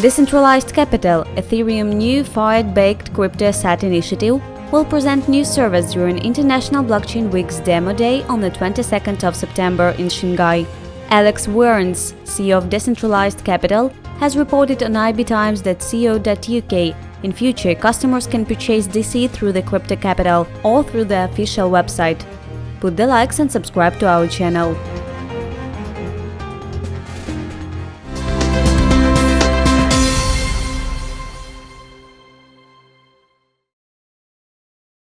Decentralized Capital, Ethereum new Fiat-backed crypto asset initiative, will present new service during International Blockchain Week's demo day on the 22nd of September in Shanghai. Alex Werns, CEO of Decentralized Capital, has reported on IB Times that co.uk in future customers can purchase DC through the Crypto Capital or through the official website. Put the likes and subscribe to our channel.